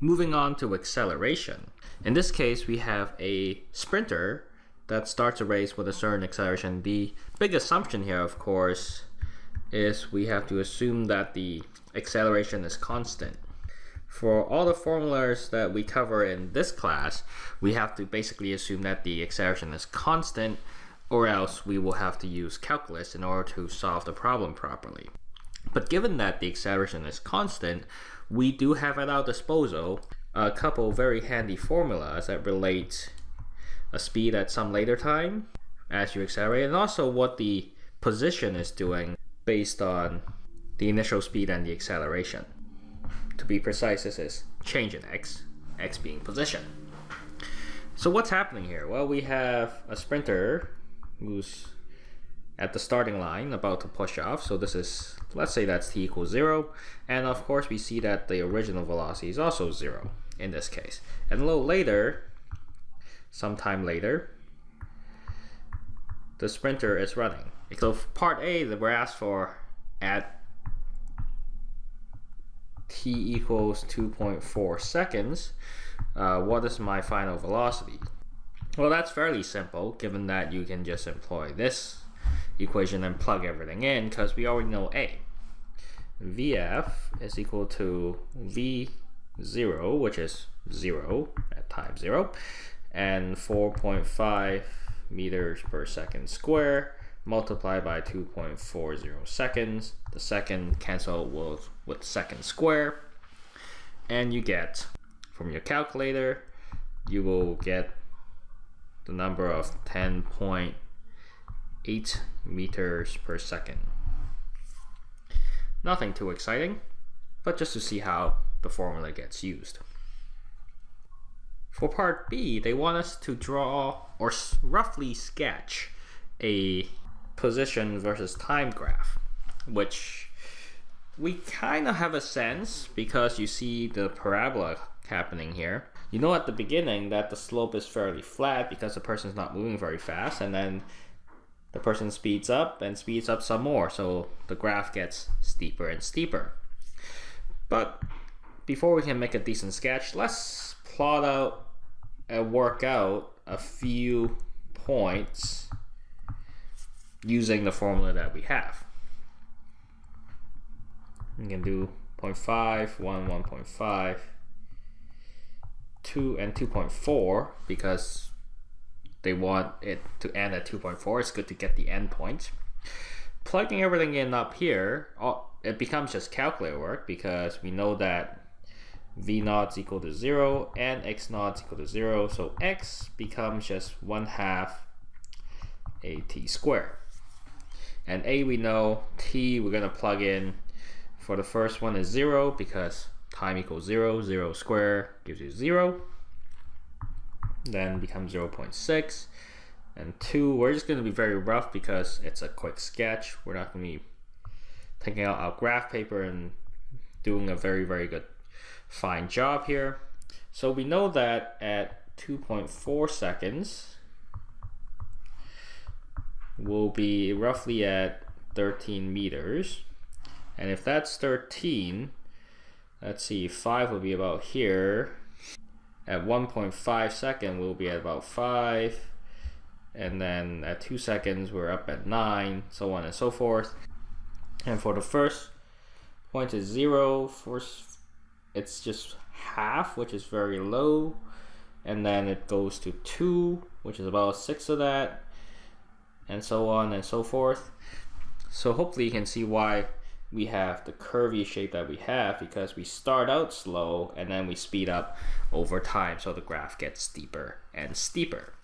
Moving on to acceleration. In this case, we have a sprinter that starts a race with a certain acceleration. The big assumption here, of course, is we have to assume that the acceleration is constant. For all the formulas that we cover in this class, we have to basically assume that the acceleration is constant or else we will have to use calculus in order to solve the problem properly. But given that the acceleration is constant, we do have at our disposal a couple very handy formulas that relate a speed at some later time as you accelerate and also what the position is doing based on the initial speed and the acceleration. To be precise, this is change in x, x being position. So what's happening here? Well, we have a sprinter who's at the starting line about to push off. So this is, let's say that's t equals 0. And of course we see that the original velocity is also 0 in this case. And a little later, sometime later, the sprinter is running. So part A we're asked for at t equals 2.4 seconds, uh, what is my final velocity? Well, that's fairly simple, given that you can just employ this equation and plug everything in, because we already know A. Vf is equal to V0, which is 0 at time 0, and 4.5 meters per second square multiplied by 2.40 seconds. The second cancel with, with second square. And you get, from your calculator, you will get the number of 10.8 meters per second. Nothing too exciting, but just to see how the formula gets used. For part B, they want us to draw or roughly sketch a position versus time graph, which we kind of have a sense because you see the parabola happening here. You know at the beginning that the slope is fairly flat because the person's not moving very fast and then the person speeds up and speeds up some more so the graph gets steeper and steeper. But before we can make a decent sketch, let's plot out and work out a few points using the formula that we have. You can do 0.5, 1, 1.5, 2, and 2.4 because they want it to end at 2.4. It's good to get the endpoint. Plugging everything in up here, it becomes just calculator work because we know that v naught is equal to 0 and x naught is equal to 0. So x becomes just 1 half at squared. And a we know, t we're going to plug in for the first one is 0 because time equals 0, 0 square gives you 0. Then becomes 0 0.6. And 2, we're just going to be very rough because it's a quick sketch. We're not going to be taking out our graph paper and doing a very, very good fine job here. So we know that at 2.4 seconds, will be roughly at 13 meters. And if that's 13, let's see, 5 will be about here. At 1.5 second, we'll be at about 5. And then at 2 seconds, we're up at 9, so on and so forth. And for the first point is 0, for it's just half, which is very low. And then it goes to 2, which is about 6 of that and so on and so forth. So hopefully you can see why we have the curvy shape that we have because we start out slow and then we speed up over time so the graph gets steeper and steeper.